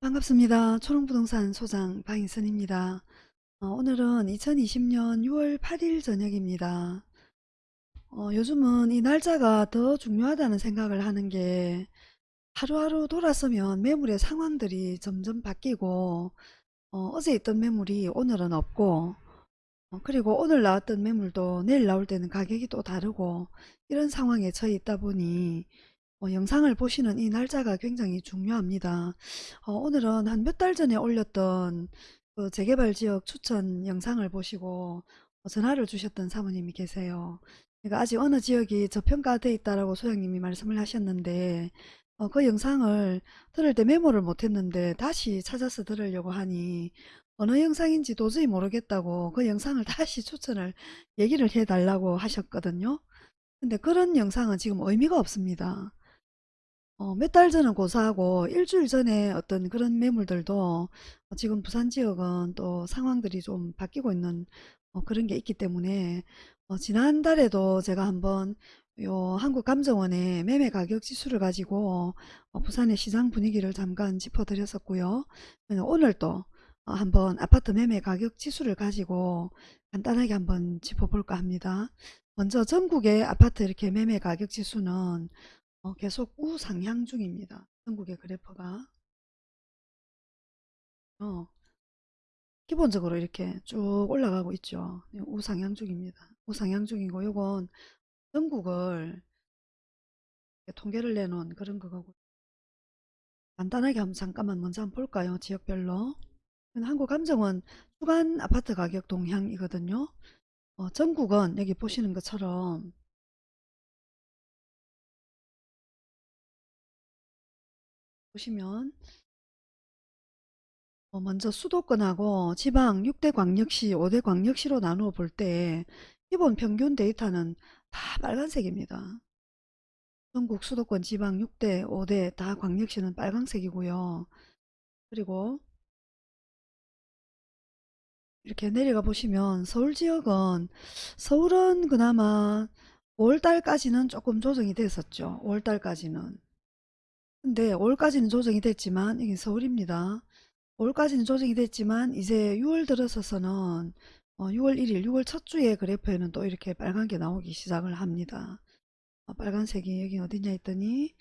반갑습니다. 초롱부동산 소장 방인선입니다. 어, 오늘은 2020년 6월 8일 저녁입니다. 어, 요즘은 이 날짜가 더 중요하다는 생각을 하는 게 하루하루 돌아서면 매물의 상황들이 점점 바뀌고 어, 제 있던 매물이 오늘은 없고 어, 그리고 오늘 나왔던 매물도 내일 나올 때는 가격이 또 다르고 이런 상황에 처해 있다 보니 어, 영상을 보시는 이 날짜가 굉장히 중요합니다. 어, 오늘은 한 몇 달 전에 올렸던 그 재개발 지역 추천 영상을 보시고 어, 전화를 주셨던 사모님이 계세요. 그러니까 아직 어느 지역이 저평가돼 있다라고 소장님이 말씀을 하셨는데 어, 그 영상을 들을 때 메모를 못했는데 다시 찾아서 들으려고 하니 어느 영상인지 도저히 모르겠다고 그 영상을 다시 추천을 얘기를 해달라고 하셨거든요. 근데 그런 영상은 지금 의미가 없습니다. 어, 몇 달 전은 고사하고 일주일 전에 어떤 그런 매물들도 지금 부산 지역은 또 상황들이 좀 바뀌고 있는 어, 그런 게 있기 때문에 어, 지난달에도 제가 한번 요 한국감정원의 매매 가격 지수를 가지고 어, 부산의 시장 분위기를 잠깐 짚어드렸었고요. 오늘 또 어, 한번 아파트 매매 가격 지수를 가지고 간단하게 한번 짚어볼까 합니다. 먼저 전국의 아파트 이렇게 매매 가격 지수는 어, 계속 우상향 중입니다. 전국의 그래프가. 어, 기본적으로 이렇게 쭉 올라가고 있죠. 네, 우상향 중입니다. 우상향 중이고 요건 전국을 통계를 내놓은 그런 거고 간단하게 한번 잠깐만 먼저 한번 볼까요? 지역별로. 한국감정원 주간 아파트 가격 동향이거든요. 어, 전국은 여기 보시는 것처럼 보시면 어, 먼저 수도권하고 지방 6대 광역시, 5대 광역시로 나누어 볼 때 기본 평균 데이터는 다 빨간색입니다. 전국 수도권 지방 6대, 5대 다 광역시는 빨간색이고요. 그리고 이렇게 내려가 보시면 서울 지역은 서울은 그나마 5월달까지는 조금 조정이 됐었죠. 5월달까지는. 근데 5월까지는 조정이 됐지만 여기 서울입니다. 5월까지는 조정이 됐지만 이제 6월 들어서서는 어, 6월 1일 6월 첫 주에 그래프에는 또 이렇게 빨간 게 나오기 시작을 합니다. 어, 빨간색이 여기 어디냐 했더니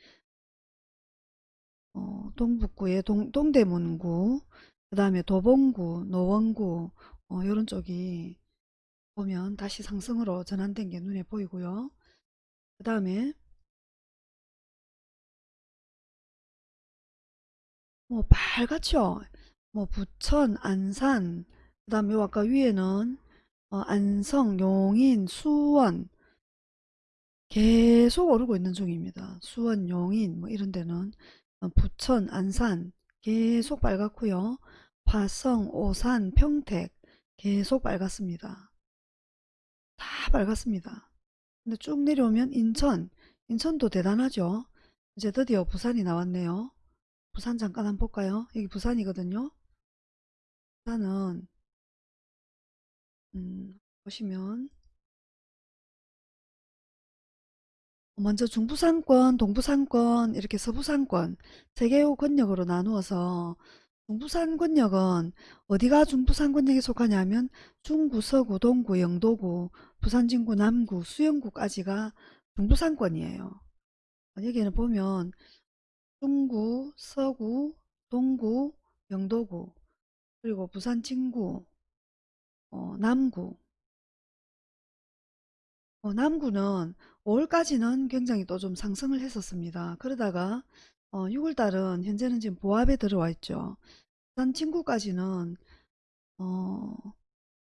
어, 동북구의 동, 동대문구 그 다음에 도봉구 노원구 어, 이런 쪽이 보면 다시 상승으로 전환된 게 눈에 보이고요. 그 다음에 뭐 빨갛죠. 뭐 부천, 안산, 그 다음에 아까 위에는 어, 안성, 용인, 수원 계속 오르고 있는 중입니다. 수원, 용인 뭐 이런 데는 어, 부천, 안산 계속 빨갛고요. 화성, 오산, 평택 계속 빨갛습니다. 다 빨갛습니다. 근데 쭉 내려오면 인천, 인천도 대단하죠. 이제 드디어 부산이 나왔네요. 부산 잠깐 한번 볼까요? 여기 부산이거든요. 부산은 음, 보시면 먼저 중부상권, 동부상권, 이렇게 서부상권 세 개의 권역으로 나누어서 중부산권역은 어디가 중부산권역에 속하냐면 중구, 서구, 동구, 영도구, 부산진구, 남구, 수영구까지가 중부산권이에요. 여기는 보면 중구, 서구, 동구, 영도구, 그리고 부산 진구, 어, 남구. 어, 남구는 5월까지는 굉장히 또 좀 상승을 했었습니다. 그러다가 어, 6월달은 현재는 지금 보합에 들어와 있죠. 부산 진구까지는 어,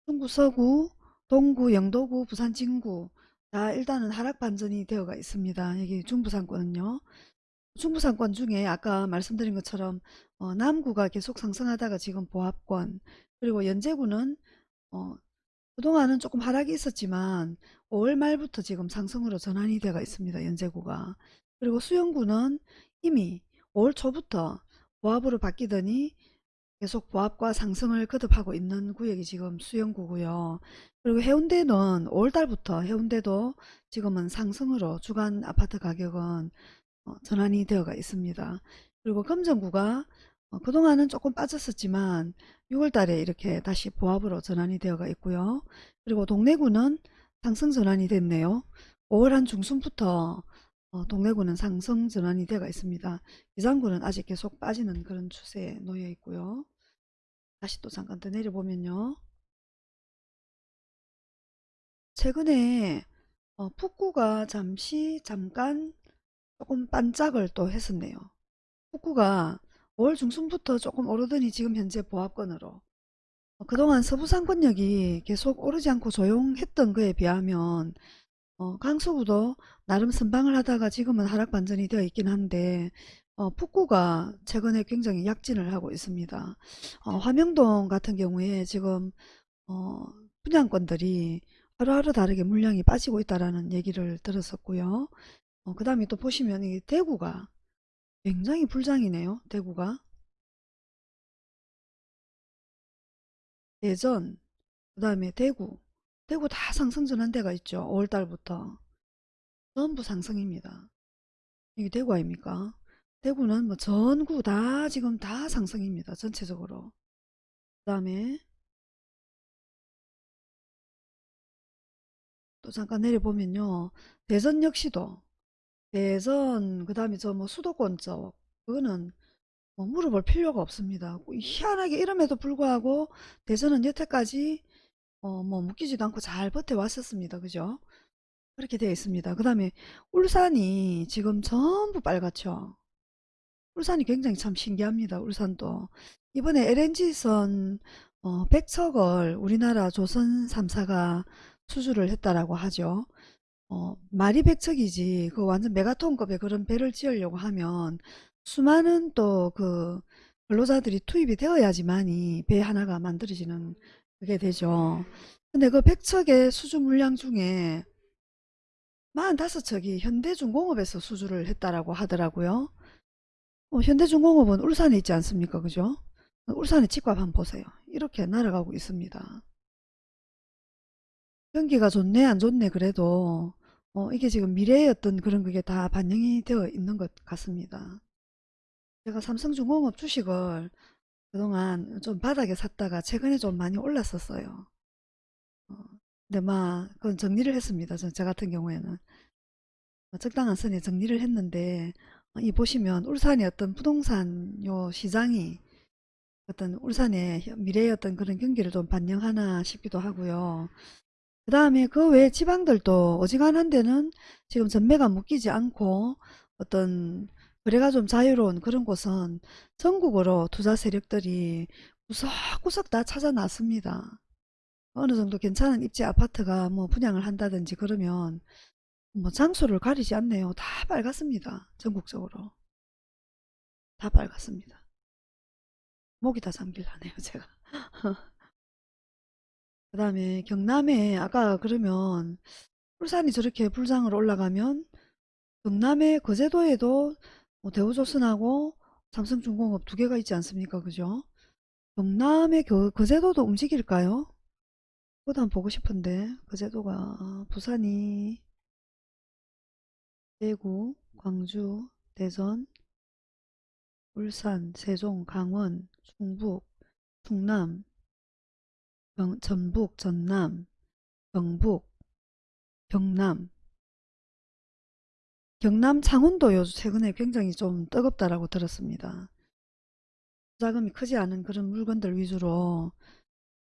중구, 서구, 동구, 영도구, 부산 진구 다 일단은 하락 반전이 되어가 있습니다. 여기 중부상권은요. 중부상권 중에 아까 말씀드린 것처럼 어, 남구가 계속 상승하다가 지금 보합권 그리고 연제구는 어, 그동안은 조금 하락이 있었지만 5월 말부터 지금 상승으로 전환이 되어 있습니다. 연제구가 그리고 수영구는 이미 5월 초부터 보합으로 바뀌더니 계속 보합과 상승을 거듭하고 있는 구역이 지금 수영구고요. 그리고 해운대는 5월달부터 해운대도 지금은 상승으로 주간 아파트 가격은 어, 전환이 되어가 있습니다. 그리고 금정구가 어, 그동안은 조금 빠졌었지만 6월달에 이렇게 다시 보합으로 전환이 되어가 있고요. 그리고 동래구는 상승 전환이 됐네요. 5월 한 중순부터 어, 동래구는 상승 전환이 되어가 있습니다. 기장구는 아직 계속 빠지는 그런 추세에 놓여 있고요. 다시 또 잠깐 더 내려보면요. 최근에 어, 북구가 잠시 잠깐 조금 반짝을 또 했었네요. 북구가 5월 중순부터 조금 오르더니 지금 현재 보합권으로 어, 그동안 서부 상권역이 계속 오르지 않고 조용했던 거에 비하면 어, 강서구도 나름 선방을 하다가 지금은 하락 반전이 되어 있긴 한데 어, 북구가 최근에 굉장히 약진을 하고 있습니다. 어, 화명동 같은 경우에 지금 어, 분양권들이 하루하루 다르게 물량이 빠지고 있다라는 얘기를 들었었고요. 어, 그 다음에 또 보시면 이 대구가 굉장히 불장이네요. 대구가 대전 그 다음에 대구 대구 다 상승 전환 대가 있죠. 5월달부터 전부 상승입니다. 이게 대구 아닙니까? 대구는 뭐 전구 다 지금 다 상승입니다. 전체적으로. 그 다음에 또 잠깐 내려보면요. 대전 역시도 대전 그 다음에 저 뭐 수도권 쪽 그거는 뭐 물어볼 필요가 없습니다. 희한하게 이름에도 불구하고 대전은 여태까지 어 뭐 묶이지도 않고 잘 버텨왔었습니다. 그죠? 그렇게 되어 있습니다. 그 다음에 울산이 지금 전부 빨갛죠. 울산이 굉장히 참 신기합니다. 울산도. 이번에 LNG선 어, 100척을 우리나라 조선 3사가 수주를 했다라고 하죠. 어, 말이 100척이지 그 완전 메가톤급의 그런 배를 지으려고 하면 수많은 또 그 근로자들이 투입이 되어야지만이 배 하나가 만들어지는 그게 되죠. 근데 그 100척의 수주 물량 중에 45척이 현대중공업에서 수주를 했다라고 하더라고요. 어, 현대중공업은 울산에 있지 않습니까? 그죠? 울산의 집값 한번 보세요. 이렇게 날아가고 있습니다. 경기가 좋네 안 좋네 그래도 어, 이게 지금 미래의 어떤 그런 그게 다 반영이 되어 있는 것 같습니다. 제가 삼성중공업 주식을 그동안 좀 바닥에 샀다가 최근에 좀 많이 올랐었어요. 어, 근데 막 그건 정리를 했습니다. 저, 저 같은 경우에는 어, 적당한 선에 정리를 했는데 어, 이 보시면 울산의 어떤 부동산 요 시장이 어떤 울산의 미래의 어떤 그런 경기를 좀 반영하나 싶기도 하고요. 그 다음에 그 외 지방들도 어지간한 데는 지금 전매가 묶이지 않고 어떤 거래가 좀 자유로운 그런 곳은 전국으로 투자 세력들이 구석구석 다 찾아놨습니다. 어느 정도 괜찮은 입지 아파트가 뭐 분양을 한다든지 그러면 뭐 장소를 가리지 않네요. 다 빨갛습니다. 전국적으로. 다 빨갛습니다. 목이 다 잠길라네요, 제가. 그 다음에 경남에 아까 그러면 울산이 저렇게 불장을 올라가면 경남의 거제도에도 뭐 대우조선하고 삼성중공업 두 개가 있지 않습니까? 그죠? 경남의 거, 거제도도 움직일까요? 그것도 한번 보고 싶은데 거제도가 부산이 대구, 광주, 대전, 울산, 세종, 강원, 충북, 충남, 경, 전북, 전남, 경북, 경남 경남 창원도 요즘 최근에 굉장히 좀 뜨겁다라고 들었습니다. 자금이 크지 않은 그런 물건들 위주로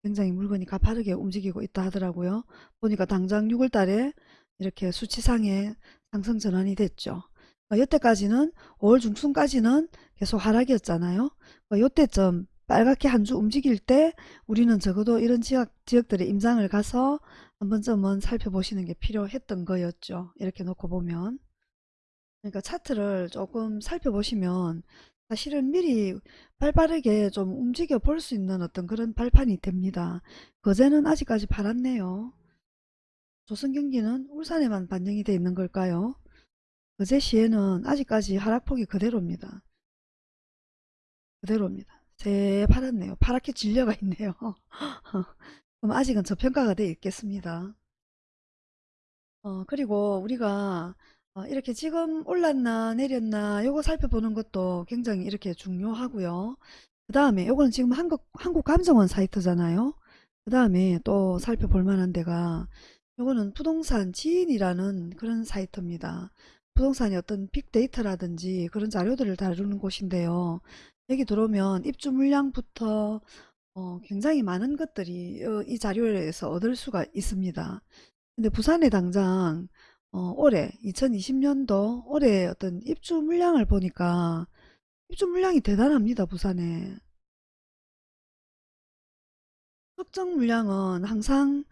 굉장히 물건이 가파르게 움직이고 있다 하더라고요. 보니까 당장 6월 달에 이렇게 수치상에 상승 전환이 됐죠. 어, 여태까지는 5월 중순까지는 계속 하락이었잖아요. 이때쯤 어, 빨갛게 한 주 움직일 때 우리는 적어도 이런 지역, 지역들의 임장을 가서 한 번쯤은 살펴보시는 게 필요했던 거였죠. 이렇게 놓고 보면. 그러니까 차트를 조금 살펴보시면 사실은 미리 발빠르게 좀 움직여 볼 수 있는 어떤 그런 발판이 됩니다. 거제는 아직까지 팔았네요. 조선경기는 울산에만 반영이 되어 있는 걸까요? 거제시에는 아직까지 하락폭이 그대로입니다. 그대로입니다. 새파랗네요. 파랗게 질려가 있네요. 그럼 아직은 저평가가 돼 있겠습니다. 어, 그리고 우리가 어, 이렇게 지금 올랐나 내렸나 요거 살펴보는 것도 굉장히 이렇게 중요하고요. 그 다음에 요거는 지금 한국, 한국감정원 사이트잖아요. 그 다음에 또 살펴볼 만한 데가 요거는 부동산 지인이라는 그런 사이트입니다. 부동산의 어떤 빅데이터라든지 그런 자료들을 다루는 곳인데요. 여기 들어오면 입주 물량부터 어, 굉장히 많은 것들이 어, 이 자료에서 얻을 수가 있습니다. 근데 부산에 당장 어, 올해 2020년도 올해 어떤 입주 물량을 보니까 입주 물량이 대단합니다. 부산에. 특정 물량은 항상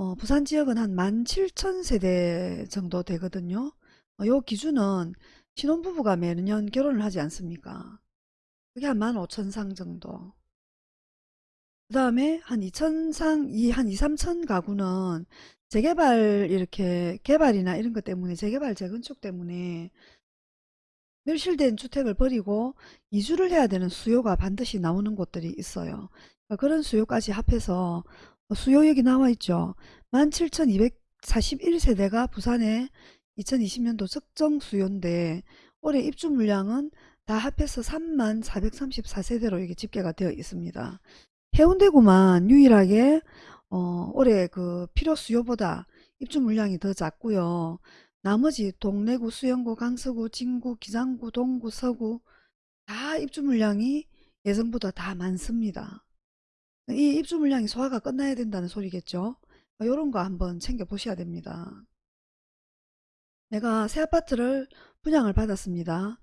어, 부산 지역은 한 17,000세대 정도 되거든요. 어, 요 기준은 신혼부부가 매년 결혼을 하지 않습니까? 그게 한 15,000상 정도. 그 다음에 한 2,000상, 이 한 2, 3천 가구는 재개발 이렇게 개발이나 이런 것 때문에 재개발 재건축 때문에 멸실된 주택을 버리고 이주를 해야 되는 수요가 반드시 나오는 곳들이 있어요. 그러니까 그런 수요까지 합해서 수요 여기 나와 있죠. 17,241세대가 부산에 2020년도 적정 수요인데 올해 입주 물량은 다 합해서 3434세대로 이게 집계가 되어 있습니다. 해운대구만 유일하게 어, 올해 그 필요 수요보다 입주 물량이 더 작고요. 나머지 동래구, 수영구, 강서구, 진구, 기장구, 동구, 서구 다 입주 물량이 예정보다 다 많습니다. 이 입주 물량이 소화가 끝나야 된다는 소리겠죠. 이런 거 한번 챙겨 보셔야 됩니다. 내가 새 아파트를 분양을 받았습니다.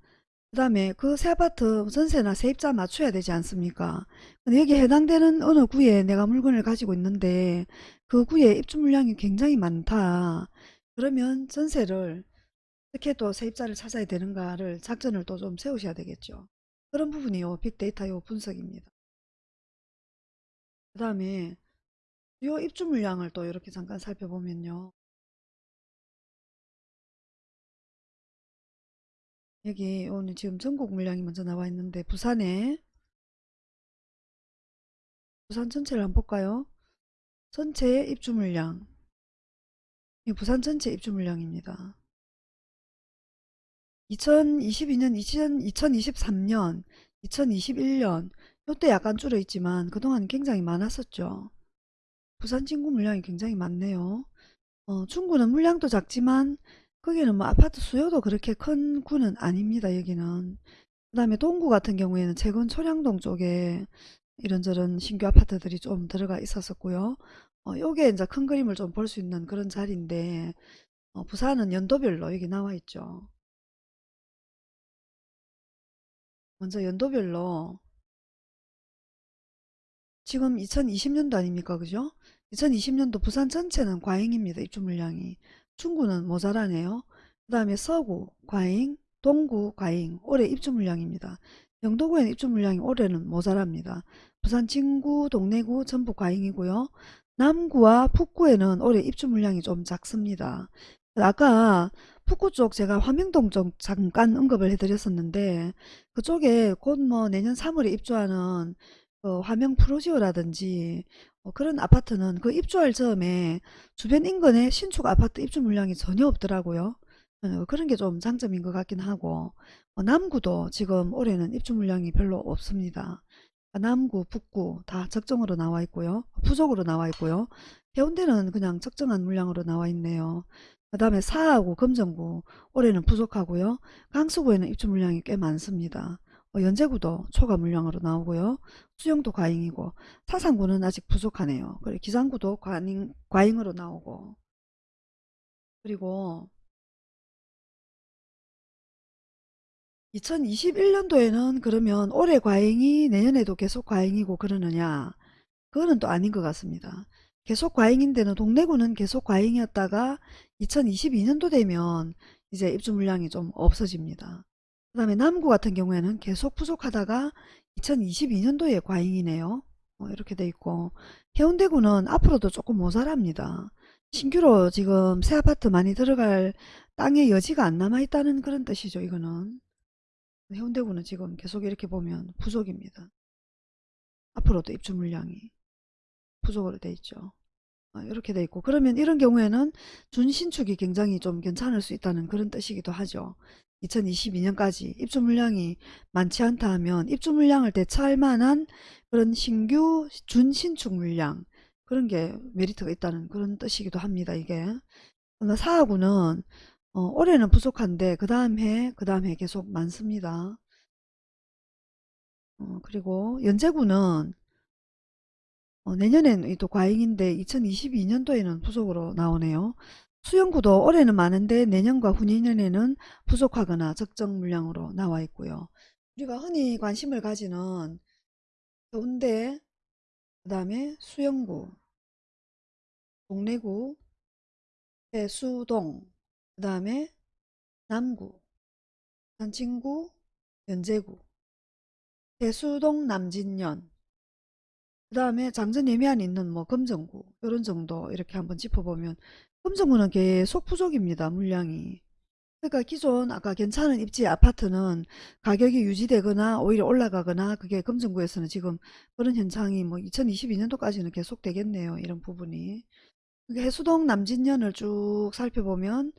그 다음에 그 새 아파트 전세나 세입자 맞춰야 되지 않습니까? 근데 여기 해당되는 어느 구에 내가 물건을 가지고 있는데 그 구에 입주 물량이 굉장히 많다. 그러면 전세를 어떻게 또 세입자를 찾아야 되는가를 작전을 또 좀 세우셔야 되겠죠. 그런 부분이 요 빅데이터 요 분석입니다. 그 다음에 요 입주 물량을 또 이렇게 잠깐 살펴보면요. 여기 오늘 지금 전국 물량이 먼저 나와 있는데 부산에 부산 전체를 한번 볼까요? 전체 입주 물량 이 부산 전체 입주 물량입니다. 2022년, 2023년, 2021년 이때 약간 줄어 있지만 그동안 굉장히 많았었죠. 부산 진구 물량이 굉장히 많네요. 어, 중구는 물량도 작지만 거기는 뭐 아파트 수요도 그렇게 큰 구는 아닙니다. 여기는. 그 다음에 동구 같은 경우에는 최근 초량동 쪽에 이런저런 신규 아파트들이 좀 들어가 있었었고요. 어, 요게 이제 큰 그림을 좀 볼 수 있는 그런 자리인데 어, 부산은 연도별로 여기 나와 있죠. 먼저 연도별로 지금 2020년도 아닙니까? 그죠? 2020년도 부산 전체는 과잉입니다. 입주 물량이. 중구는 모자라네요. 그 다음에 서구 과잉, 동구 과잉, 올해 입주 물량입니다. 영도구에는 입주 물량이 올해는 모자랍니다. 부산 진구, 동래구 전부 과잉이고요. 남구와 북구에는 올해 입주 물량이 좀 작습니다. 아까 북구 쪽 제가 화명동 쪽 잠깐 언급을 해드렸었는데 그쪽에 곧 뭐 내년 3월에 입주하는 그 화명 프로지오라든지 어, 그런 아파트는 그 입주할 즈음에 주변 인근에 신축 아파트 입주 물량이 전혀 없더라고요. 어, 그런 게 좀 장점인 것 같긴 하고 어, 남구도 지금 올해는 입주 물량이 별로 없습니다. 남구, 북구 다 적정으로 나와 있고요. 부족으로 나와 있고요. 해운대는 그냥 적정한 물량으로 나와 있네요. 그 다음에 사하구, 금정구 올해는 부족하고요. 강수구에는 입주 물량이 꽤 많습니다. 어, 연제구도 초과 물량으로 나오고요. 수영도 과잉이고 사상구는 아직 부족하네요. 그리고 기상구도 과잉, 과잉으로 나오고 그리고 2021년도에는 그러면 올해 과잉이 내년에도 계속 과잉이고 그러느냐 그거는 또 아닌 것 같습니다. 계속 과잉인데는 동래구는 계속 과잉이었다가 2022년도 되면 이제 입주 물량이 좀 없어집니다. 그 다음에 남구 같은 경우에는 계속 부족하다가 2022년도에 과잉이네요. 어, 이렇게 돼 있고 해운대구는 앞으로도 조금 모자랍니다. 신규로 지금 새 아파트 많이 들어갈 땅의 여지가 안 남아 있다는 그런 뜻이죠. 이거는 해운대구는 지금 계속 이렇게 보면 부족입니다. 앞으로도 입주 물량이 부족으로 돼 있죠. 어, 이렇게 돼 있고 그러면 이런 경우에는 준신축이 굉장히 좀 괜찮을 수 있다는 그런 뜻이기도 하죠. 2022년까지 입주 물량이 많지 않다 하면 입주 물량을 대처할 만한 그런 신규 준신축 물량 그런 게 메리트가 있다는 그런 뜻이기도 합니다. 이게 사하구는 어, 올해는 부족한데 그 다음 해, 그 다음 해 계속 많습니다. 어, 그리고 연제구는 어, 내년에는 또 과잉인데 2022년도에는 부족으로 나오네요. 수영구도 올해는 많은데 내년과 후내년에는 부족하거나 적정 물량으로 나와 있고요. 우리가 흔히 관심을 가지는 해운대, 그 다음에 수영구, 동래구, 해수동, 그 다음에 남구, 산친구, 연제구, 해수동 남진년, 그 다음에 장전 예매안 있는 뭐 금정구 이런 정도 이렇게 한번 짚어보면 금정구는 계속 부족입니다. 물량이. 그러니까 기존 아까 괜찮은 입지 아파트는 가격이 유지되거나 오히려 올라가거나 그게 금정구에서는 지금 그런 현상이 뭐 2022년도까지는 계속 되겠네요. 이런 부분이. 그게 해수동 남진년을 쭉 살펴보면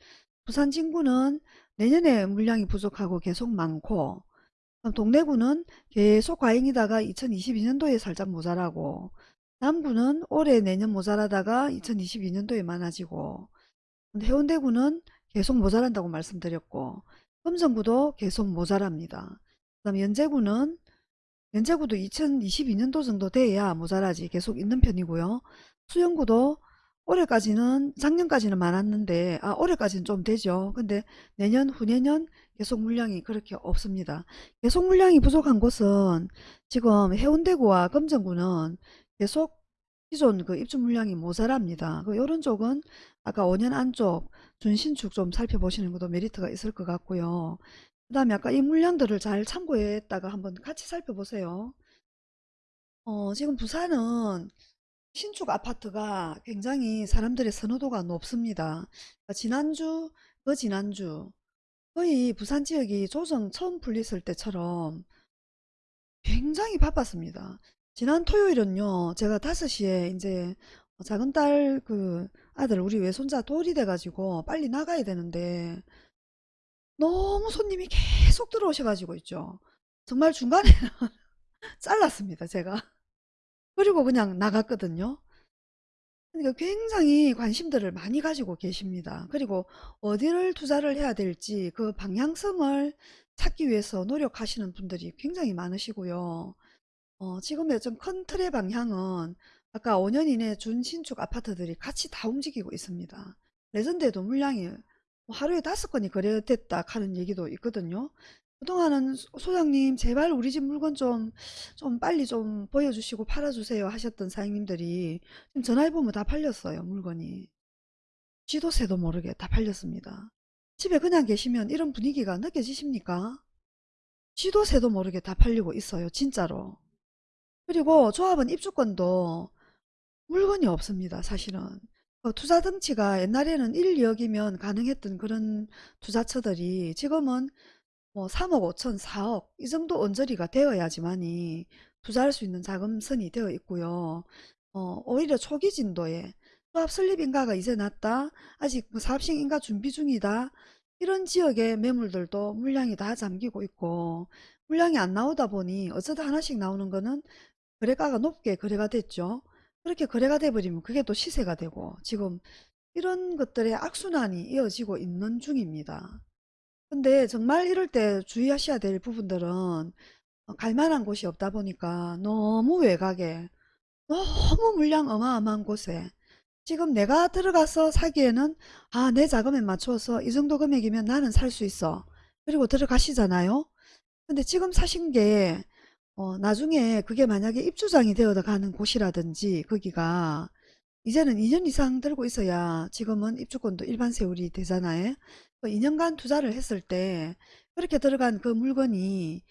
부산 진구는 내년에 물량이 부족하고 계속 많고 동래구는 계속 과잉이다가 2022년도에 살짝 모자라고 남구는 올해 내년 모자라다가 2022년도에 많아지고 해운대구는 계속 모자란다고 말씀드렸고 금성구도 계속 모자랍니다. 그 다음 연제구는 연제구도 2022년도 정도 돼야 모자라지 계속 있는 편이고요. 수영구도 올해까지는 작년까지는 많았는데 아 올해까지는 좀 되죠. 근데 내년 후내년 계속 물량이 그렇게 없습니다. 계속 물량이 부족한 곳은 지금 해운대구와 금정구는 계속 기존 그 입주 물량이 모자랍니다. 그 요런 쪽은 아까 5년 안쪽 준신축 좀 살펴보시는 것도 메리트가 있을 것 같고요. 그 다음에 아까 이 물량들을 잘 참고했다가 한번 같이 살펴보세요. 어, 지금 부산은 신축 아파트가 굉장히 사람들의 선호도가 높습니다. 그러니까 지난주, 그 지난주 거의 부산 지역이 조정 처음 풀렸을 때처럼 굉장히 바빴습니다. 지난 토요일은요, 제가 5시에 이제 작은 딸 그 아들 우리 외손자 돌이 돼가지고 빨리 나가야 되는데 너무 손님이 계속 들어오셔가지고 있죠. 정말 중간에 잘랐습니다, 제가. 그리고 그냥 나갔거든요. 그러니까 굉장히 관심들을 많이 가지고 계십니다. 그리고 어디를 투자를 해야 될지 그 방향성을 찾기 위해서 노력하시는 분들이 굉장히 많으시고요. 어, 지금의 좀큰 틀의 방향은 아까 5년 이내 준신축 아파트들이 같이 다 움직이고 있습니다. 레전드에도 물량이 뭐 하루에 다섯 건이 거래됐다 하는 얘기도 있거든요. 그동안은 소- 소장님 제발 우리 집 물건 좀, 좀 빨리 좀 보여주시고 팔아주세요 하셨던 사장님들이 지금 전화해보면 다 팔렸어요 물건이. 지도 새도 모르게 다 팔렸습니다. 집에 그냥 계시면 이런 분위기가 느껴지십니까? 지도 새도 모르게 다 팔리고 있어요 진짜로. 그리고 조합은 입주권도 물건이 없습니다 사실은. 어, 투자 등치가 옛날에는 1, 2억이면 가능했던 그런 투자처들이 지금은 뭐 3억 5천 4억 이 정도 언저리가 되어야지만이 투자할 수 있는 자금선이 되어 있고요. 어, 오히려 초기 진도에 조합 설립 인가가 이제 났다. 아직 뭐 사업식 인가 준비 중이다. 이런 지역의 매물들도 물량이 다 잠기고 있고 물량이 안 나오다 보니 어쩌다 하나씩 나오는 거는 거래가가 높게 거래가 됐죠. 그렇게 거래가 돼버리면 그게 또 시세가 되고 지금 이런 것들의 악순환이 이어지고 있는 중입니다. 근데 정말 이럴 때 주의하셔야 될 부분들은 어, 갈 만한 곳이 없다 보니까 너무 외곽에 너무 물량 어마어마한 곳에 지금 내가 들어가서 사기에는 아 내 자금에 맞춰서 이 정도 금액이면 나는 살 수 있어 그리고 들어가시잖아요 근데 지금 사신 게 어, 나중에 그게 만약에 입주장이 되어 가는 곳이라든지 거기가 이제는 2년 이상 들고 있어야 지금은 입주권도 일반 세율이 되잖아요. 2년간 투자를 했을 때 그렇게 들어간 그 물건이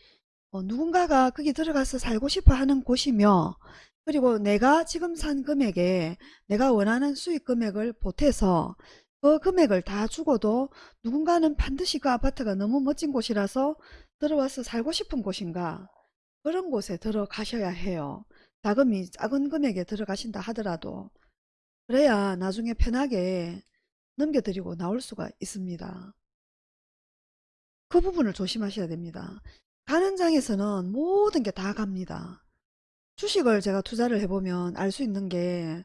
어, 누군가가 거기 들어가서 살고 싶어 하는 곳이며 그리고 내가 지금 산 금액에 내가 원하는 수익 금액을 보태서 그 금액을 다 주고도 누군가는 반드시 그 아파트가 너무 멋진 곳이라서 들어와서 살고 싶은 곳인가 그런 곳에 들어가셔야 해요. 자금이 작은 금액에 들어가신다 하더라도 그래야 나중에 편하게 넘겨드리고 나올 수가 있습니다. 그 부분을 조심하셔야 됩니다. 가는 장에서는 모든 게 다 갑니다. 주식을 제가 투자를 해보면 알 수 있는 게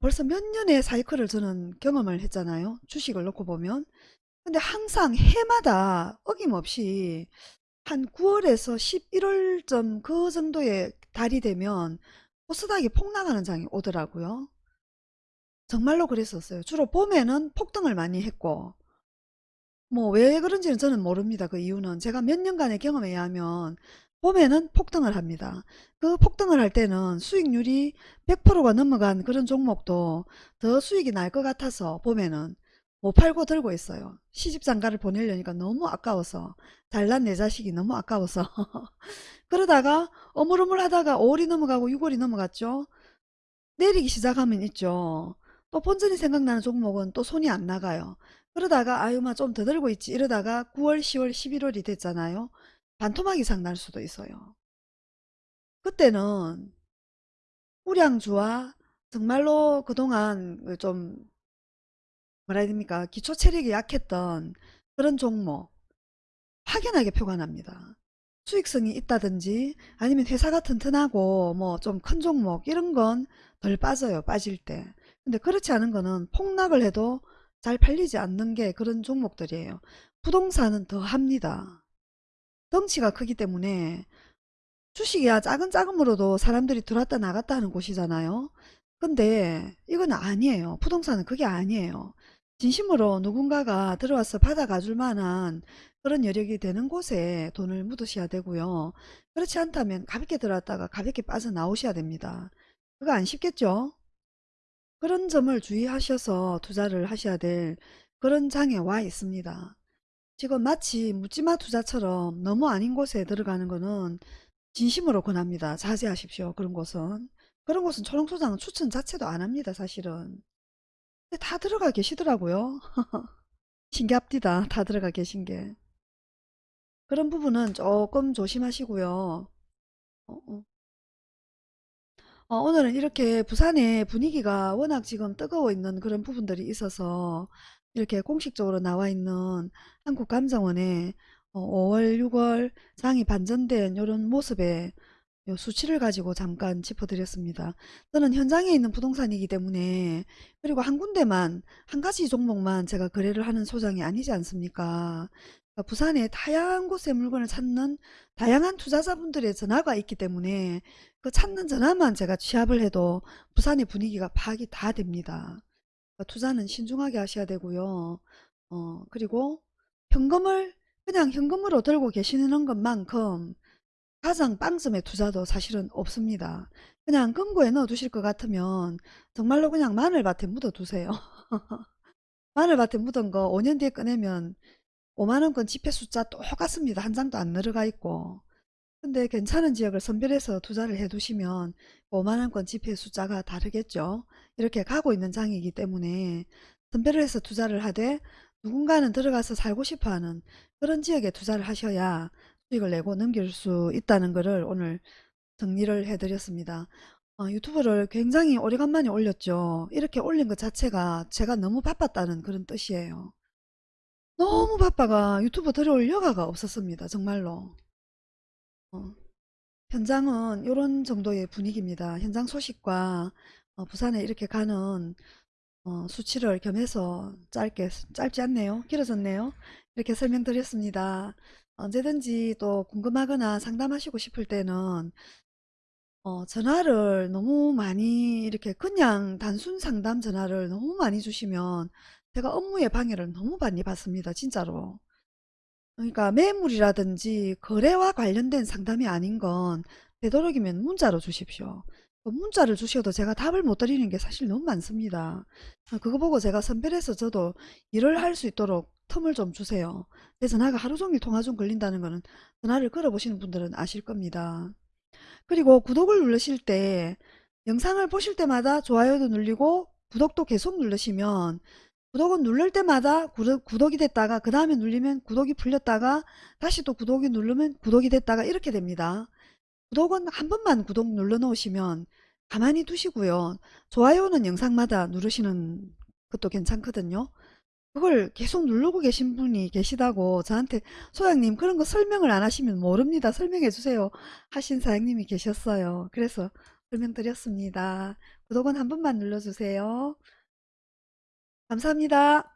벌써 몇 년의 사이클을 저는 경험을 했잖아요. 주식을 놓고 보면. 근데 항상 해마다 어김없이 한 9월에서 11월쯤 그 정도의 달이 되면 코스닥이 폭락하는 장이 오더라고요. 정말로 그랬었어요. 주로 봄에는 폭등을 많이 했고 뭐 왜 그런지는 저는 모릅니다. 그 이유는 제가 몇 년간의 경험에 의하면 봄에는 폭등을 합니다. 그 폭등을 할 때는 수익률이 100%가 넘어간 그런 종목도 더 수익이 날 것 같아서 봄에는 못 팔고 들고 있어요. 시집장가를 보내려니까 너무 아까워서 잘난 내 자식이 너무 아까워서 그러다가 어물어물 하다가 5월이 넘어가고 6월이 넘어갔죠. 내리기 시작하면 있죠. 또 본전이 생각나는 종목은 또 손이 안 나가요. 그러다가 아유마 좀 더 들고 있지 이러다가 9월 10월 11월이 됐잖아요. 반토막 이상 날 수도 있어요. 그때는 우량주와 정말로 그동안 그좀 뭐라 해야 됩니까? 기초 체력이 약했던 그런 종목 확연하게 표가 납니다. 수익성이 있다든지 아니면 회사가 튼튼하고 뭐 좀 큰 종목 이런 건 덜 빠져요 빠질 때. 근데 그렇지 않은 거는 폭락을 해도 잘 팔리지 않는 게 그런 종목들이에요. 부동산은 더 합니다. 덩치가 크기 때문에 주식이야 작은 자금으로도 사람들이 들어왔다 나갔다 하는 곳이잖아요. 근데 이건 아니에요. 부동산은 그게 아니에요 진심으로 누군가가 들어와서 받아가 줄 만한 그런 여력이 되는 곳에 돈을 묻으셔야 되고요. 그렇지 않다면 가볍게 들어왔다가 가볍게 빠져나오셔야 됩니다. 그거 안 쉽겠죠? 그런 점을 주의하셔서 투자를 하셔야 될 그런 장에 와 있습니다. 지금 마치 묻지마 투자처럼 너무 아닌 곳에 들어가는 거는 진심으로 권합니다. 자제하십시오. 그런 곳은. 그런 곳은 초롱소장은 추천 자체도 안 합니다. 사실은. 다 들어가 계시더라고요. 신기합니다. 다 들어가 계신 게. 그런 부분은 조금 조심하시고요. 어, 어. 어, 오늘은 이렇게 부산의 분위기가 워낙 지금 뜨거워 있는 그런 부분들이 있어서 이렇게 공식적으로 나와 있는 한국감정원의 어, 5월, 6월 장이 반전된 이런 모습에 요 수치를 가지고 잠깐 짚어드렸습니다. 저는 현장에 있는 부동산이기 때문에 그리고 한 군데만 한 가지 종목만 제가 거래를 하는 소장이 아니지 않습니까? 그러니까 부산에 다양한 곳에 물건을 찾는 다양한 투자자분들의 전화가 있기 때문에 그 찾는 전화만 제가 취합을 해도 부산의 분위기가 파악이 다 됩니다. 그러니까 투자는 신중하게 하셔야 되고요. 어, 그리고 현금을 그냥 현금으로 들고 계시는 것만큼 가장 빵점의 투자도 사실은 없습니다. 그냥 금고에 넣어 두실 것 같으면 정말로 그냥 마늘밭에 묻어 두세요. 마늘밭에 묻은 거 5년 뒤에 꺼내면 5만원권 지폐 숫자 똑같습니다. 한 장도 안 늘어가 있고 근데 괜찮은 지역을 선별해서 투자를 해 두시면 5만원권 지폐 숫자가 다르겠죠. 이렇게 가고 있는 장이기 때문에 선별을 해서 투자를 하되 누군가는 들어가서 살고 싶어하는 그런 지역에 투자를 하셔야 수익을 내고 넘길 수 있다는 것을 오늘 정리를 해드렸습니다. 어, 유튜브를 굉장히 오래간만에 올렸죠. 이렇게 올린 것 자체가 제가 너무 바빴다는 그런 뜻이에요. 너무 바빠가 유튜브 들어올 여가가 없었습니다. 정말로. 어, 현장은 이런 정도의 분위기입니다. 현장 소식과 어, 부산에 이렇게 가는 어, 수치를 겸해서 짧게 짧지 않네요. 길어졌네요. 이렇게 설명드렸습니다. 언제든지 또 궁금하거나 상담하시고 싶을 때는 어, 전화를 너무 많이 이렇게 그냥 단순 상담 전화를 너무 많이 주시면 제가 업무에 방해를 너무 많이 받습니다. 진짜로. 그러니까 매물이라든지 거래와 관련된 상담이 아닌 건 되도록이면 문자로 주십시오. 그 문자를 주셔도 제가 답을 못 드리는 게 사실 너무 많습니다. 그거 보고 제가 선별해서 저도 일을 할 수 있도록 틈을 좀 주세요. 내 전화가 하루 종일 통화 중 걸린다는 거는 전화를 걸어보시는 분들은 아실 겁니다. 그리고 구독을 누르실 때 영상을 보실 때마다 좋아요도 눌리고 구독도 계속 누르시면 구독은 누를 때마다 구독, 이 됐다가 그 다음에 눌리면 구독이 풀렸다가 다시 또 구독이 누르면 구독이 됐다가 이렇게 됩니다. 구독은 한 번만 구독 눌러 놓으시면 가만히 두시고요. 좋아요는 영상마다 누르시는 것도 괜찮거든요. 그걸 계속 누르고 계신 분이 계시다고 저한테 소장님 그런 거 설명을 안 하시면 모릅니다. 설명해 주세요. 하신 사장님이 계셨어요. 그래서 설명드렸습니다. 구독은 한 번만 눌러주세요. 감사합니다.